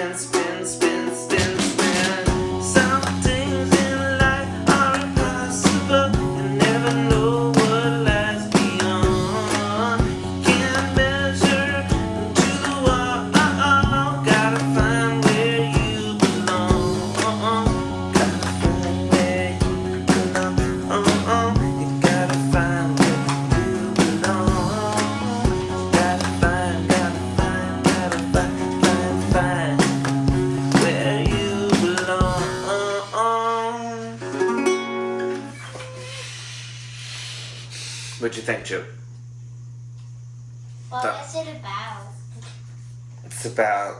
Legends What'd you think, Chip? What That- is it about? It's about